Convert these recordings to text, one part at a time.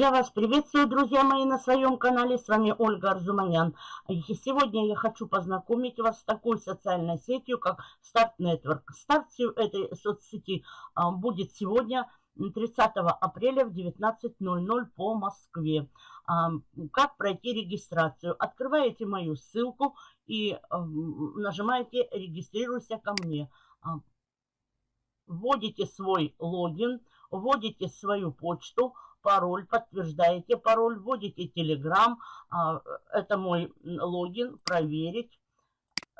Я вас приветствую, друзья мои, на своем канале. С вами Ольга Арзуманян. И сегодня я хочу познакомить вас с такой социальной сетью, как Start Network. Старт этой соцсети а, будет сегодня, 30 апреля в 19.00 по Москве. А, как пройти регистрацию? Открываете мою ссылку и нажимаете «Регистрируйся ко мне». А, вводите свой логин, вводите свою почту – пароль, подтверждаете пароль, вводите Telegram, а, это мой логин, проверить,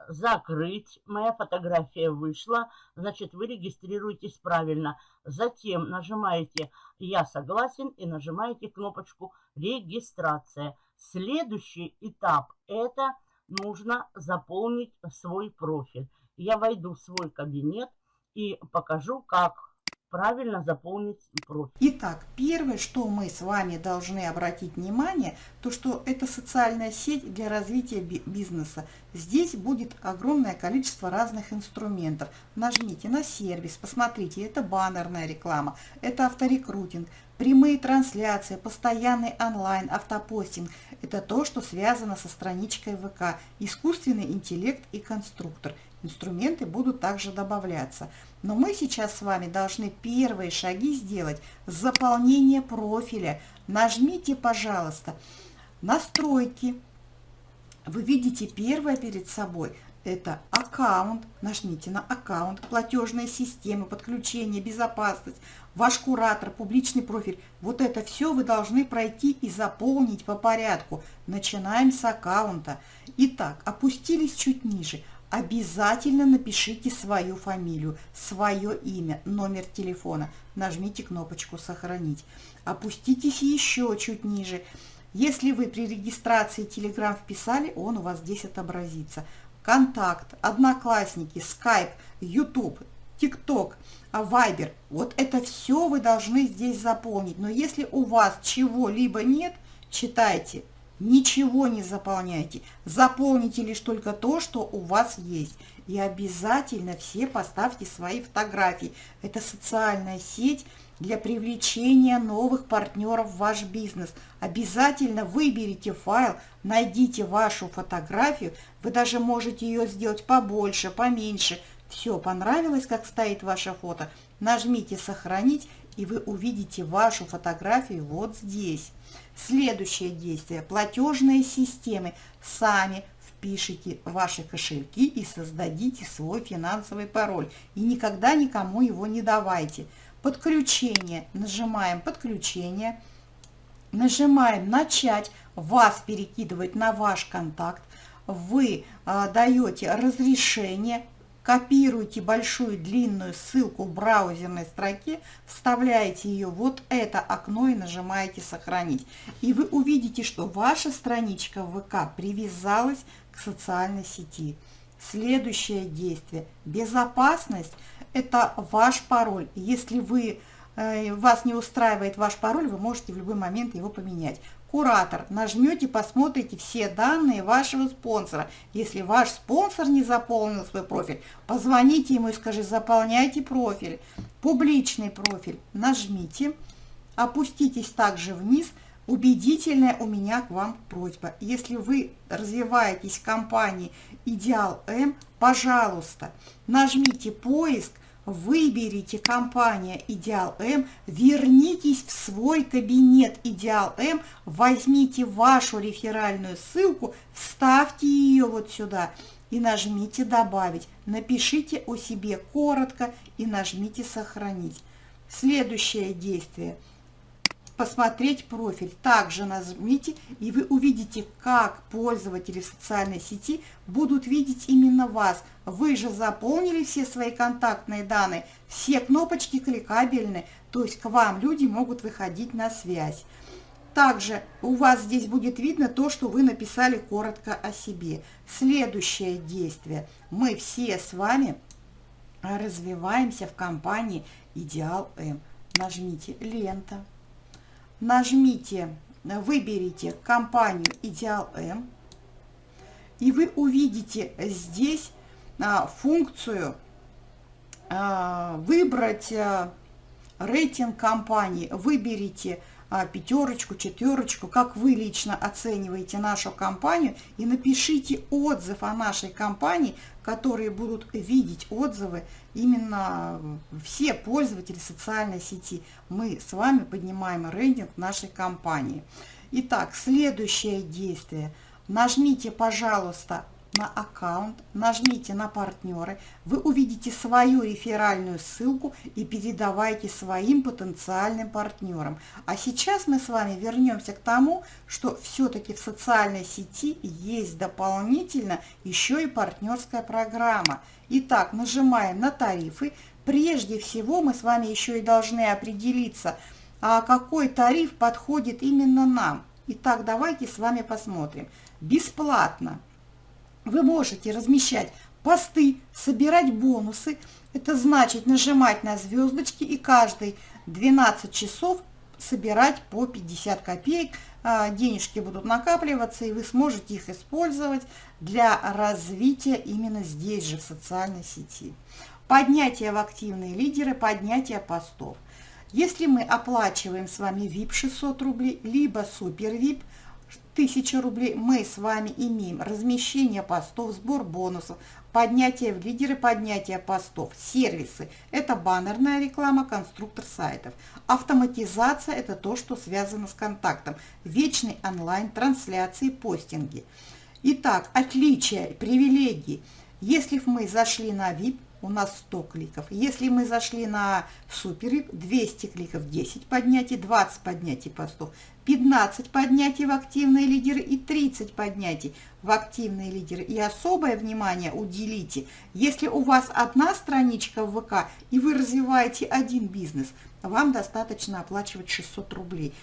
закрыть. Моя фотография вышла, значит, вы регистрируетесь правильно. Затем нажимаете «Я согласен» и нажимаете кнопочку «Регистрация». Следующий этап – это нужно заполнить свой профиль. Я войду в свой кабинет и покажу, как правильно заполнить профиль. Итак, первое, что мы с вами должны обратить внимание, то что это социальная сеть для развития бизнеса. Здесь будет огромное количество разных инструментов. Нажмите на сервис, посмотрите, это баннерная реклама, это авторекрутинг, прямые трансляции, постоянный онлайн, автопостинг. Это то, что связано со страничкой ВК, искусственный интеллект и конструктор – Инструменты будут также добавляться. Но мы сейчас с вами должны первые шаги сделать. Заполнение профиля. Нажмите, пожалуйста, настройки. Вы видите первое перед собой. Это аккаунт. Нажмите на аккаунт, платежная система, подключение, безопасность, ваш куратор, публичный профиль. Вот это все вы должны пройти и заполнить по порядку. Начинаем с аккаунта. Итак, опустились чуть ниже обязательно напишите свою фамилию, свое имя, номер телефона. Нажмите кнопочку «Сохранить». Опуститесь еще чуть ниже. Если вы при регистрации Telegram вписали, он у вас здесь отобразится. Контакт, Одноклассники, Skype, YouTube, TikTok, Viber. Вот это все вы должны здесь заполнить. Но если у вас чего-либо нет, читайте Ничего не заполняйте. Заполните лишь только то, что у вас есть. И обязательно все поставьте свои фотографии. Это социальная сеть для привлечения новых партнеров в ваш бизнес. Обязательно выберите файл, найдите вашу фотографию. Вы даже можете ее сделать побольше, поменьше. Все, понравилось, как стоит ваше фото? Нажмите «Сохранить» и вы увидите вашу фотографию вот здесь. Следующее действие. Платежные системы. Сами впишите ваши кошельки и создадите свой финансовый пароль. И никогда никому его не давайте. Подключение. Нажимаем «Подключение». Нажимаем «Начать». Вас перекидывает на ваш контакт. Вы а, даете разрешение копируете большую длинную ссылку в браузерной строке, вставляете ее вот это окно и нажимаете «Сохранить». И вы увидите, что ваша страничка ВК привязалась к социальной сети. Следующее действие. Безопасность – это ваш пароль. Если вы, э, вас не устраивает ваш пароль, вы можете в любой момент его поменять куратор. Нажмете, посмотрите все данные вашего спонсора. Если ваш спонсор не заполнил свой профиль, позвоните ему и скажите, заполняйте профиль. Публичный профиль нажмите, опуститесь также вниз. Убедительная у меня к вам просьба. Если вы развиваетесь в компании Идеал М, пожалуйста, нажмите поиск, Выберите компания Идеал М, вернитесь в свой кабинет Идеал М, возьмите вашу реферальную ссылку, вставьте ее вот сюда и нажмите «Добавить». Напишите о себе коротко и нажмите «Сохранить». Следующее действие – посмотреть профиль. Также нажмите, и вы увидите, как пользователи в социальной сети будут видеть именно вас. Вы же заполнили все свои контактные данные, все кнопочки кликабельны, то есть к вам люди могут выходить на связь. Также у вас здесь будет видно то, что вы написали коротко о себе. Следующее действие. Мы все с вами развиваемся в компании Идеал М. Нажмите «Лента» нажмите, выберите компанию Идеал М, и вы увидите здесь а, функцию а, выбрать а, рейтинг компании. Выберите пятерочку, четверочку, как вы лично оцениваете нашу компанию и напишите отзыв о нашей компании, которые будут видеть отзывы именно все пользователи социальной сети. Мы с вами поднимаем рейтинг нашей компании. Итак, следующее действие. Нажмите, пожалуйста, на аккаунт, нажмите на партнеры, вы увидите свою реферальную ссылку и передавайте своим потенциальным партнерам. А сейчас мы с вами вернемся к тому, что все-таки в социальной сети есть дополнительно еще и партнерская программа. Итак, нажимаем на тарифы. Прежде всего мы с вами еще и должны определиться, а какой тариф подходит именно нам. Итак, давайте с вами посмотрим. Бесплатно вы можете размещать посты, собирать бонусы. Это значит нажимать на звездочки и каждые 12 часов собирать по 50 копеек. А, денежки будут накапливаться, и вы сможете их использовать для развития именно здесь же, в социальной сети. Поднятие в активные лидеры, поднятие постов. Если мы оплачиваем с вами VIP 600 рублей, либо Супер VIP 1000 рублей мы с вами имеем размещение постов, сбор бонусов, поднятие в лидеры, поднятие постов, сервисы. Это баннерная реклама, конструктор сайтов. Автоматизация – это то, что связано с контактом. Вечный онлайн, трансляции, постинги. Итак, отличия, привилегии. Если мы зашли на VIP, у нас 100 кликов. Если мы зашли на супер 200 кликов, 10 поднятий, 20 поднятий постов, 15 поднятий в активные лидеры и 30 поднятий в активные лидеры. И особое внимание уделите, если у вас одна страничка в ВК и вы развиваете один бизнес, вам достаточно оплачивать 600 рублей.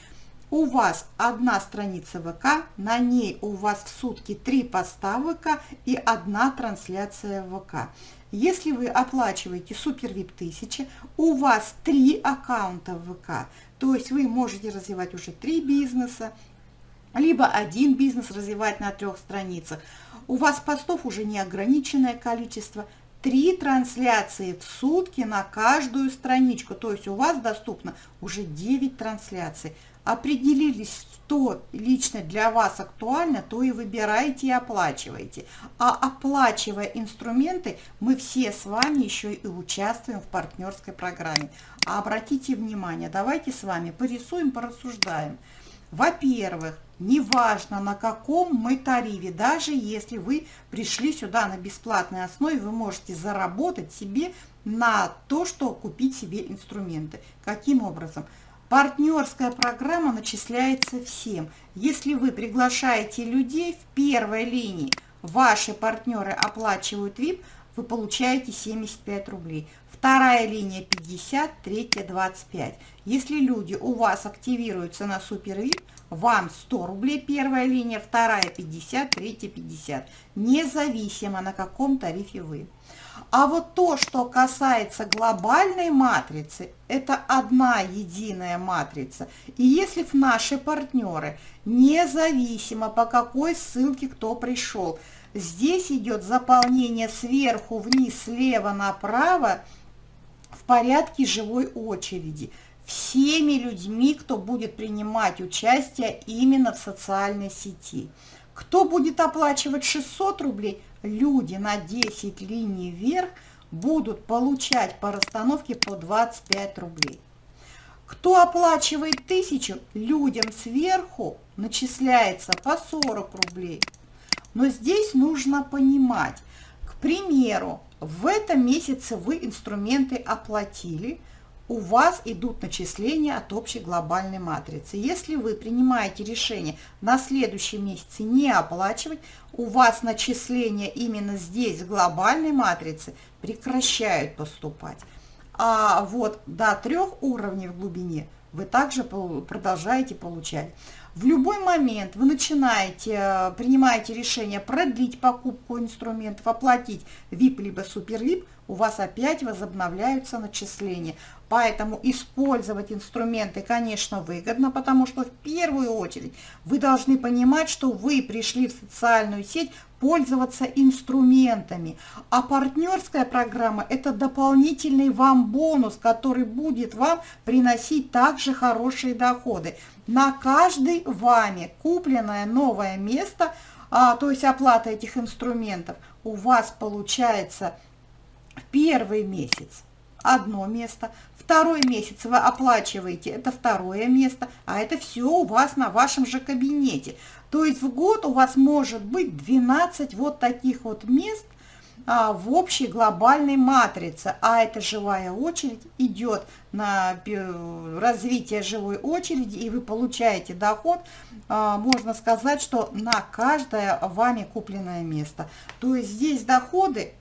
У вас одна страница ВК, на ней у вас в сутки три поста ВК и одна трансляция ВК. Если вы оплачиваете Супер VIP 1000, у вас три аккаунта ВК, то есть вы можете развивать уже три бизнеса, либо один бизнес развивать на трех страницах. У вас постов уже неограниченное количество, три трансляции в сутки на каждую страничку, то есть у вас доступно уже 9 трансляций определились, что лично для вас актуально, то и выбираете и оплачиваете. А оплачивая инструменты, мы все с вами еще и участвуем в партнерской программе. А обратите внимание, давайте с вами порисуем, порассуждаем. Во-первых, неважно на каком мы тарифе, даже если вы пришли сюда на бесплатной основе, вы можете заработать себе на то, что купить себе инструменты. Каким образом? Партнерская программа начисляется всем. Если вы приглашаете людей в первой линии, ваши партнеры оплачивают VIP, вы получаете 75 рублей. Вторая линия 50, третья 25. Если люди у вас активируются на Супер VIP, вам 100 рублей первая линия, вторая 50, третья 50. Независимо на каком тарифе вы. А вот то, что касается глобальной матрицы, это одна единая матрица. И если в наши партнеры, независимо по какой ссылке кто пришел, здесь идет заполнение сверху вниз, слева направо в порядке живой очереди всеми людьми, кто будет принимать участие именно в социальной сети. Кто будет оплачивать 600 рублей, люди на 10 линий вверх будут получать по расстановке по 25 рублей. Кто оплачивает 1000, людям сверху начисляется по 40 рублей. Но здесь нужно понимать, к примеру, в этом месяце вы инструменты оплатили – у вас идут начисления от общей глобальной матрицы. Если вы принимаете решение на следующий месяц не оплачивать, у вас начисления именно здесь, в глобальной матрице, прекращают поступать. А вот до трех уровней в глубине вы также продолжаете получать. В любой момент вы начинаете, э, принимаете решение продлить покупку инструментов, оплатить VIP либо супер VIP, у вас опять возобновляются начисления. Поэтому использовать инструменты, конечно, выгодно, потому что в первую очередь вы должны понимать, что вы пришли в социальную сеть пользоваться инструментами. А партнерская программа – это дополнительный вам бонус, который будет вам приносить также хорошие доходы. На каждый вами купленное новое место, а, то есть оплата этих инструментов, у вас получается первый месяц одно место, второй месяц вы оплачиваете, это второе место, а это все у вас на вашем же кабинете. То есть в год у вас может быть 12 вот таких вот мест а, в общей глобальной матрице, а эта живая очередь идет на развитие живой очереди, и вы получаете доход, а, можно сказать, что на каждое вами купленное место. То есть здесь доходы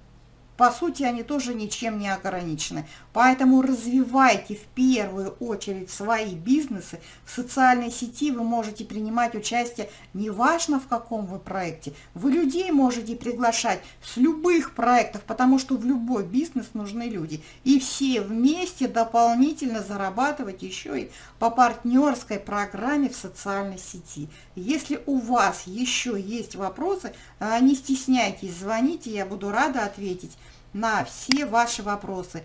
по сути, они тоже ничем не ограничены. Поэтому развивайте в первую очередь свои бизнесы. В социальной сети вы можете принимать участие неважно в каком вы проекте. Вы людей можете приглашать с любых проектов, потому что в любой бизнес нужны люди. И все вместе дополнительно зарабатывать еще и по партнерской программе в социальной сети. Если у вас еще есть вопросы, а, не стесняйтесь, звоните, я буду рада ответить на все ваши вопросы.